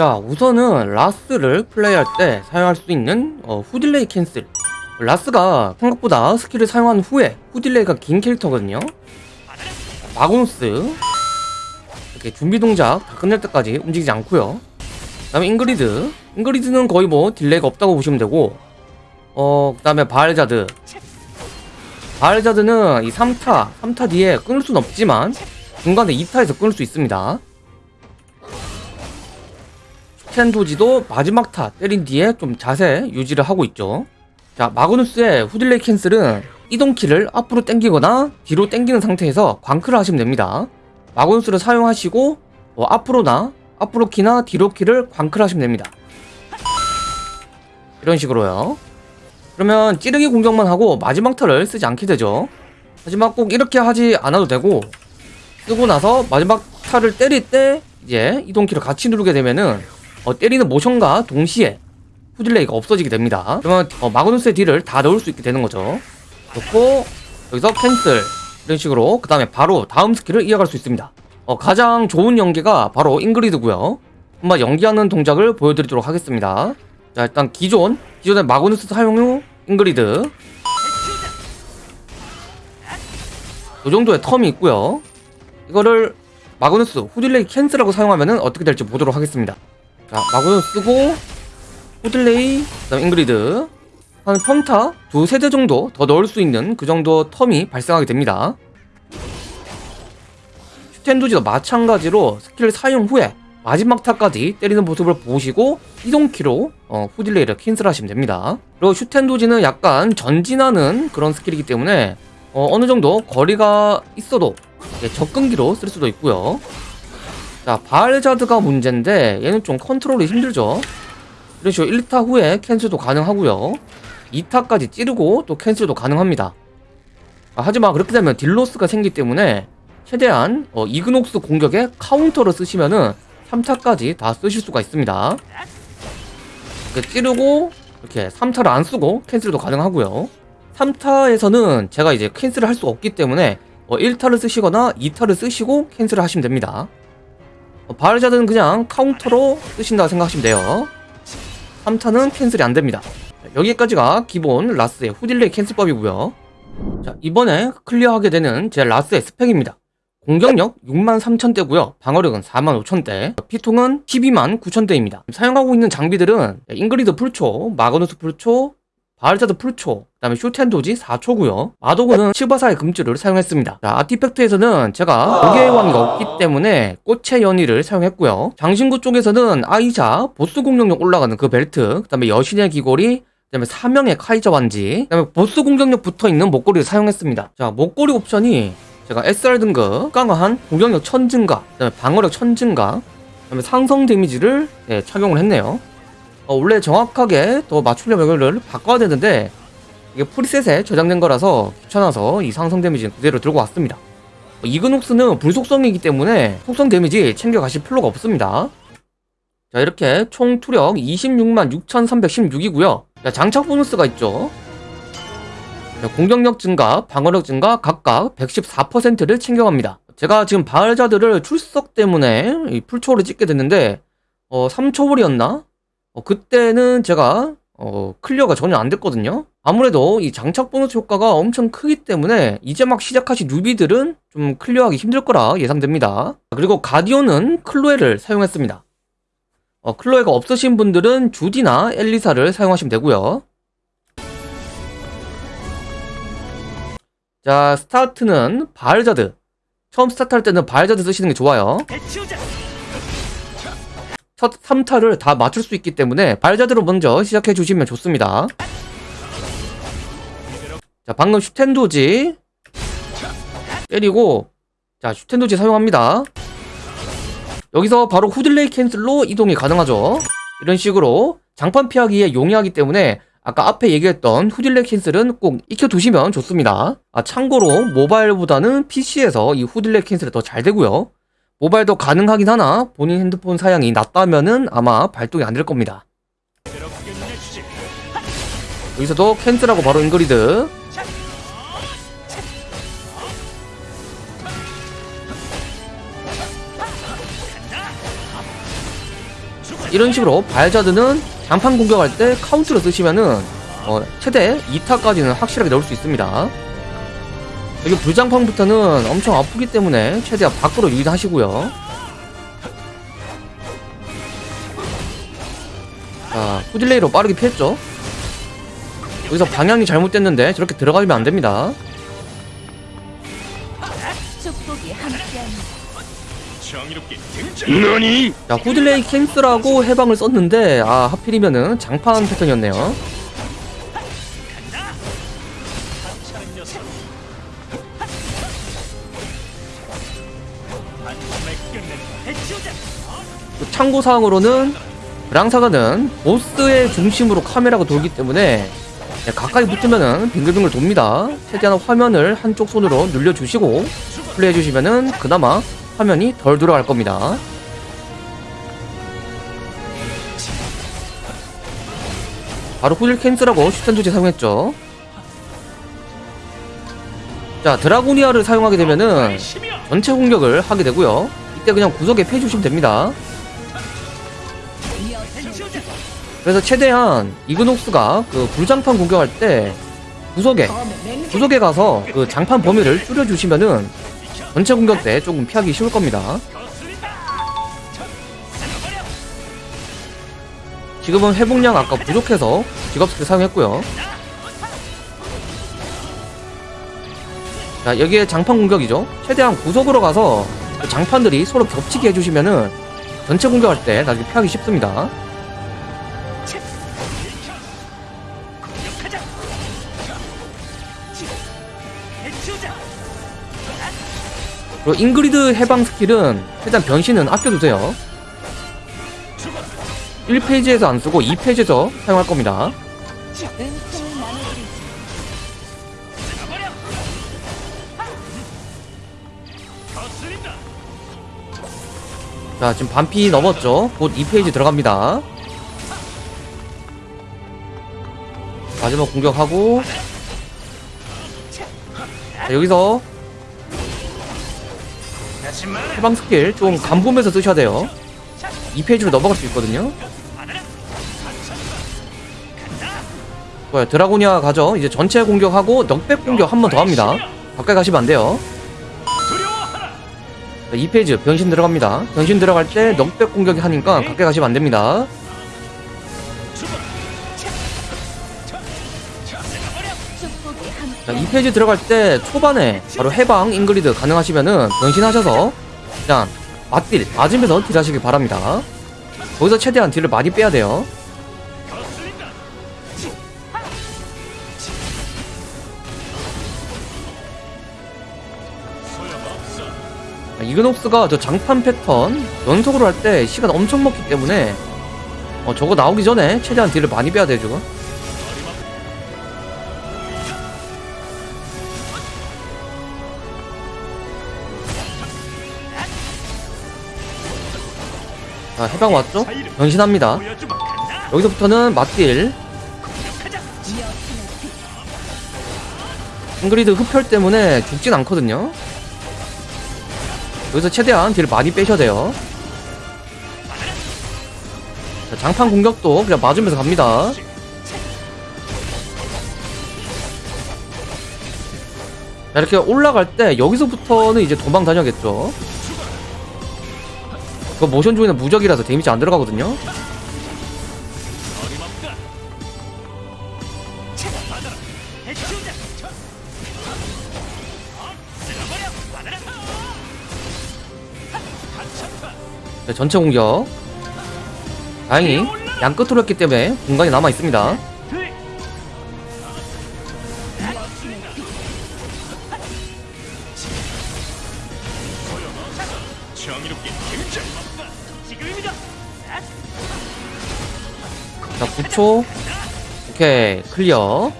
자 우선은 라스를 플레이할 때 사용할 수 있는 어, 후delay cancel. 라스가 생각보다 skill을 사용한 후에 후delay가 긴 캐릭터거든요. 마그누스. 이렇게 준비 동작 다 끝낼 때까지 움직이지 않고요. 그 다음에 잉그리드. 잉그리드는 거의 뭐 delay가 없다고 보시면 되고 어, 그 다음에 바알자드. 바알자드는 이 3타 3타 뒤에 끊을 수는 없지만 중간에 2타에서 끊을 수 있습니다 슈텐도지도 마지막 타 때린 뒤에 좀 자세 유지를 하고 있죠. 자 마그누스의 후딜레이 캔슬은 이동키를 앞으로 당기거나 뒤로 당기는 상태에서 광크를 하시면 됩니다. 마그누스를 사용하시고 뭐 앞으로나 앞으로 키나 뒤로 키를 광크를 하시면 됩니다. 이런 식으로요. 그러면 찌르기 공격만 하고 마지막 턴을 쓰지 않게 되죠. 하지만 꼭 이렇게 하지 않아도 되고 쓰고 나서 마지막 타를 때릴 때 이제 이동키를 같이 누르게 되면은 어, 때리는 모션과 동시에 후delay가 없어지게 됩니다. 그러면 어, 마그누스의 deal을 다 넣을 수 있게 되는 거죠. 좋고 여기서 cancel 이런 식으로 그 다음에 바로 다음 skill을 이어갈 수 있습니다. 어, 가장 좋은 연계가 바로 잉그리드고요. 한번 연계하는 동작을 보여드리도록 하겠습니다. 자 일단 기존 기존의 마그누스 사용 후 잉그리드. 이 정도의 term이 있고요. 이거를 마그누스 후delay cancel하고 사용하면 어떻게 될지 보도록 하겠습니다 자 마그누스 쓰고 후delay 그다음 잉그리드. 한 평타. 두 세대 정도 더 넣을 수 있는 그 정도 term이 발생하게 됩니다. 슈텐도지도 마찬가지로 스킬 사용 후에 마지막 타까지 때리는 모습을 보시고 이동키로 어, 후delay를 cancel 하시면 됩니다. 그리고 슈텐도지는 약간 전진하는 그런 skill이기 때문에 어, 어느 정도 거리가 있어도 접근기로 쓸 수도 있고요 자 바알자드가 문제인데 얘는 좀 컨트롤이 힘들죠. 이런 식으로 1타 후에 cancel도 가능하고요. 2타까지 찌르고 또 cancel도 가능합니다. 아, 하지만 그렇게 되면 deal loss가 생기기 때문에 최대한 어, 이그녹스 공격에 카운터를 쓰시면은 3타까지 다 쓰실 수가 있습니다. 이렇게 찌르고 이렇게 3타를 안 쓰고 cancel도 가능하고요. 3타에서는 제가 이제 cancel을 할수 없기 때문에 어, 1타를 쓰시거나 2타를 쓰시고 cancel을 하시면 됩니다. 어, 바알자드는 그냥 카운터로 쓰신다고 생각하시면 돼요. 3타는 cancel이 안됩니다. 여기까지가 기본 라스의 후delay cancel법이고요. 자 이번에 clear하게 되는 제 라스의 스펙입니다. 공격력 63,000대고요. 방어력은 45,000대. 피통은 129,000대입니다. 사용하고 있는 장비들은 잉그리드 full초, 마그누스 full초, 바알자드 full초, 그 다음에 슈텐도지 4초고요. 마도그는 실바사의 금줄을 사용했습니다. 자, artifact에서는 제가 고개의 왕이 없기 때문에 꽃의 연희를 사용했고요. 장신구 쪽에서는 아이자 보스 공격력 올라가는 그 벨트 그 다음에 여신의 귀걸이 그 다음에 사명의 카이저 반지 그 다음에 보스 공격력 붙어있는 목걸이를 사용했습니다. 자 목걸이 옵션이 제가 SR 등급 강화한 공격력 1000 증가 그 다음에 방어력 1000 증가 그 다음에 상성 데미지를 네, 착용을 했네요 어, 원래 정확하게 더 맞추려면 이거를 바꿔야 되는데 이게 프리셋에 저장된 거라서 귀찮아서 이 상성 데미지는 그대로 들고 왔습니다 어, 이그녹스는 불속성이기 때문에 속성 데미지 챙겨가실 필요가 없습니다 자 이렇게 총 투력 26만 6316이고요 자 장착 보너스가 있죠 공격력 증가, 방어력 증가 각각 114%를 챙겨갑니다. 제가 지금 바알자드를 출석 때문에 full초를 찍게 됐는데 어, 3초월이었나? 어, 그때는 제가 어, clear가 전혀 안 됐거든요. 아무래도 이 장착 보너스 효과가 엄청 크기 때문에 이제 막 시작하신 newbie들은 좀 clear하기 힘들 거라 예상됩니다. 그리고 가디온은 클로에를 사용했습니다. 어, 클로에가 없으신 분들은 주디나 엘리사를 사용하시면 되고요. 자 스타트는 바알자드 처음 스타트 할 때는 바알자드 쓰시는 게 좋아요 첫 3타를 다 맞출 수 있기 때문에 바알자드로 먼저 시작해 주시면 좋습니다. 자 방금 슈텐도지 때리고 자 슈텐도지 사용합니다. 여기서 바로 후delay cancel로 이동이 가능하죠. 이런 식으로 장판 피하기에 용이하기 때문에 아까 앞에 얘기했던 후delay cancel은 꼭 익혀두시면 좋습니다. 아 참고로 모바일보다는 PC에서 이 후delay cancel이 더 잘 되고요 모바일도 가능하긴 하나? 본인 핸드폰 사양이 낮다면은 아마 발동이 안 될 겁니다. 여기서도 cancel하고 바로 잉그리드. 이런 식으로 바알자드는 장판 공격할 때 카운터로 쓰시면은 어, 최대 2타까지는 확실하게 넣을 수 있습니다. 여기 불장판부터는 엄청 아프기 때문에 최대한 밖으로 유인하시고요. 자, 후딜레이로 빠르게 피했죠. 여기서 방향이 잘못됐는데 저렇게 들어가면 안 됩니다. 축복이 함께하니 정의롭게 등장. 너니? 자, 후딜레이 캔슬하고 해방을 썼는데 아 하필이면은 장판 패턴이었네요. 참고 사항으로는 브랑사가는 보스의 중심으로 카메라가 돌기 때문에 네, 가까이 붙으면은 빙글빙글 돕니다. 최대한 화면을 한쪽 손으로 눌려주시고 플레이해주시면은 그나마 화면이 덜 돌아갈 겁니다. 바로 후딜 캔슬하고 슈텐도지 사용했죠. 자 드라고니아를 사용하게 되면은. 전체 공격을 하게 되고요. 이때 그냥 구석에 패주시면 됩니다. 그래서 최대한 이그녹스가 그 불장판 공격할 때 구석에 구석에 가서 그 장판 범위를 줄여주시면은 전체 공격 때 조금 피하기 쉬울 겁니다. 지금은 회복량 아까 부족해서 직업 스킬 사용했고요. 자 여기에 장판 공격이죠. 최대한 구석으로 가서 그 장판들이 서로 겹치게 해주시면은 전체 공격할 때 나중에 피하기 쉽습니다. 그리고 잉그리드 해방 스킬은 최대한 변신은 아껴두세요. 1페이지에서 안 쓰고 2페이지에서 사용할 겁니다. 자, 지금 반피 넘었죠? 곧 2phase 들어갑니다. 마지막 공격하고 자, 여기서 해. 해방 스킬 좀 간보면서 쓰셔야 돼요. 2phase로 넘어갈 수 있거든요. 좋아요. 드라고니아 가죠. 이제 전체 공격하고 knockback 공격 한 번 더 합니다. 가까이 가시면 안 돼요. 두려워하라. 자, 2phase 변신 들어갑니다. 변신 들어갈 때 knockback 공격이 하니까 가까이 가시면 안 됩니다. 자, 함께 2phase 들어갈 때 초반에 바로 해방 잉글리드 가능하시면은 변신하셔서 그냥 맞딜 맞으면서 딜하시길 바랍니다. 거기서 최대한 딜을 많이 빼야 돼요. 이그녹스가 저 장판 패턴 연속으로 할 때 시간 엄청 먹기 때문에 어, 저거 나오기 전에 최대한 딜을 많이 빼야 되죠. 자, 해방 왔죠? 변신합니다. 여기서부터는 맞딜. 잉그리드 흡혈 때문에 죽진 않거든요. 여기서 최대한 딜을 많이 빼셔야 돼요. 자, 장판 공격도 그냥 맞으면서 갑니다. 자, 이렇게 올라갈 때 여기서부터는 이제 도망 다녀야겠죠. 그 모션 중에는 무적이라서 데미지 안 들어가거든요. 자, 전체 공격. 다행히 양 끝으로 했기 때문에 공간이 남아 있습니다. 자, 9초. 오케이, 클리어.